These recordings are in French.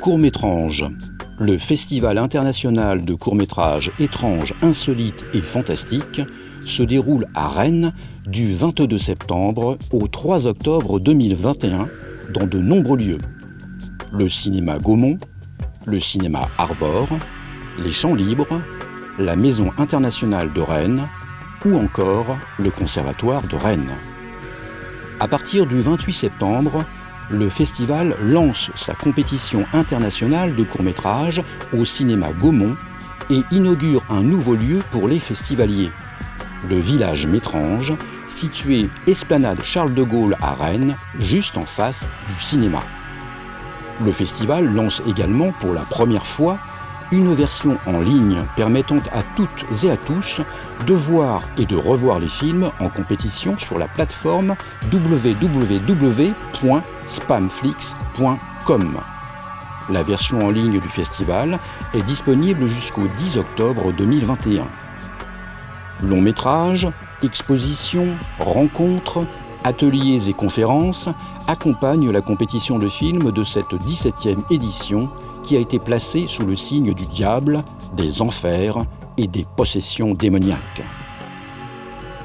Court-Métrange, le Festival international de courts-métrages étranges, insolites et fantastiques, se déroule à Rennes du 22 septembre au 3 octobre 2021 dans de nombreux lieux. Le cinéma Gaumont, le cinéma Arvor, les Champs Libres, la Maison internationale de Rennes ou encore le Conservatoire de Rennes. À partir du 28 septembre, le festival lance sa compétition internationale de courts-métrages au cinéma Gaumont et inaugure un nouveau lieu pour les festivaliers, le village Métrange, situé Esplanade Charles de Gaulle à Rennes, juste en face du cinéma. Le festival lance également pour la première fois une version en ligne permettant à toutes et à tous de voir et de revoir les films en compétition sur la plateforme www.spamflix.com. La version en ligne du festival est disponible jusqu'au 10 octobre 2021. Long métrage, expositions, rencontres, ateliers et conférences accompagnent la compétition de films de cette 17e édition qui a été placée sous le signe du diable, des enfers et des possessions démoniaques.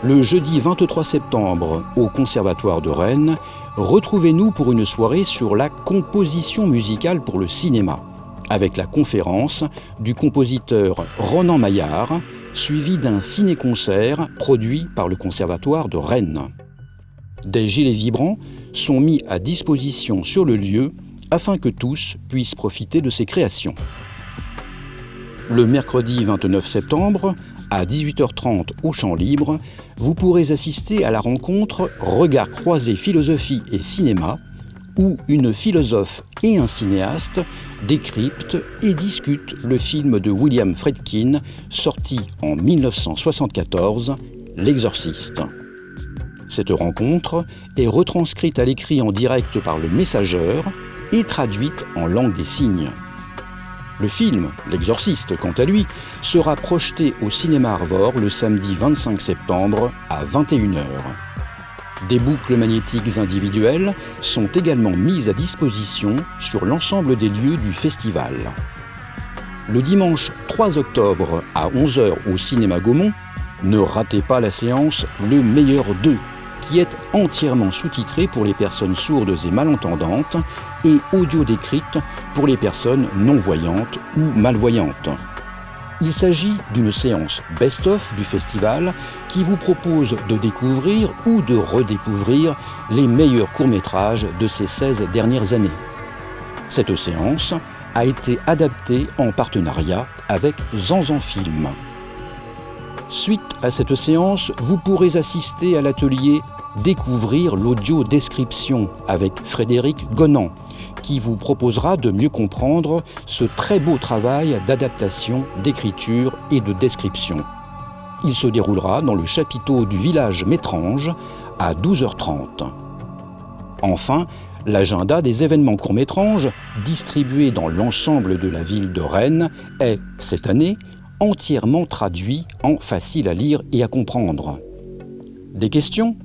Le jeudi 23 septembre, au Conservatoire de Rennes, retrouvez-nous pour une soirée sur la composition musicale pour le cinéma, avec la conférence du compositeur Ronan Maillard, suivi d'un ciné-concert produit par le Conservatoire de Rennes. Des gilets vibrants sont mis à disposition sur le lieu afin que tous puissent profiter de ces créations. Le mercredi 29 septembre, à 18h30 au Champ Libre, vous pourrez assister à la rencontre Regard croisé philosophie et cinéma où une philosophe et un cinéaste décryptent et discutent le film de William Friedkin sorti en 1974, L'Exorciste. Cette rencontre est retranscrite à l'écrit en direct par le messageur et traduite en langue des signes. Le film, L'Exorciste, quant à lui, sera projeté au cinéma Arvor le samedi 25 septembre à 21h. Des boucles magnétiques individuelles sont également mises à disposition sur l'ensemble des lieux du festival. Le dimanche 3 octobre à 11h au cinéma Gaumont, ne ratez pas la séance Le meilleur d'eux, est entièrement sous-titrée pour les personnes sourdes et malentendantes et audio décrite pour les personnes non-voyantes ou malvoyantes. Il s'agit d'une séance best-of du festival qui vous propose de découvrir ou de redécouvrir les meilleurs courts-métrages de ces 16 dernières années. Cette séance a été adaptée en partenariat avec Zanzan Film. Suite à cette séance, vous pourrez assister à l'atelier Découvrir l'audio-description avec Frédéric Gonan, qui vous proposera de mieux comprendre ce très beau travail d'adaptation, d'écriture et de description. Il se déroulera dans le chapiteau du village Métrange à 12h30. Enfin, l'agenda des événements courts-métranges, distribué dans l'ensemble de la ville de Rennes, est, cette année, entièrement traduit en facile à lire et à comprendre. Des questions?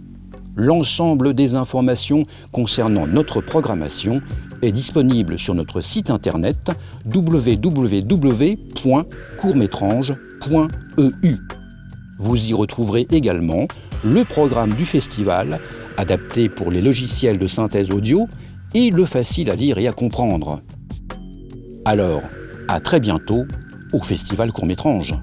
L'ensemble des informations concernant notre programmation est disponible sur notre site internet www.courtmétrange.eu. Vous y retrouverez également le programme du festival, adapté pour les logiciels de synthèse audio, et le facile à lire et à comprendre. Alors, à très bientôt au Festival Courtmétrange.